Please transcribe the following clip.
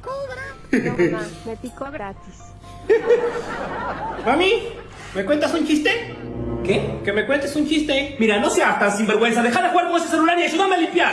cobra. No, mamá, me picó gratis. Mami, ¿me cuentas un chiste? ¿Qué? Que me cuentes un chiste. Mira, no seas tan sinvergüenza, deja de jugar con ese celular y ayúdame a limpiar.